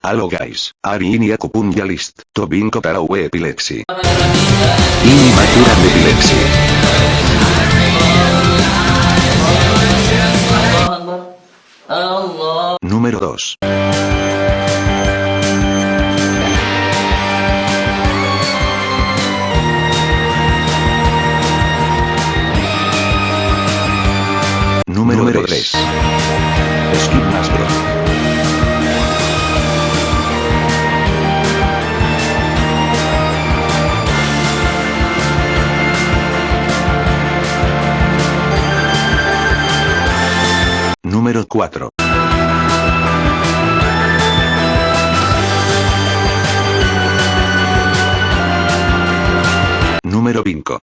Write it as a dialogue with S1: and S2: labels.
S1: Allo guys, Ari ini aku punya list, Tobin Kotarawe epilepsi.
S2: Ini maturan de epilepsi.
S3: Allah
S1: Número 2. Número
S2: Número
S1: 3. Número 4. Número 5.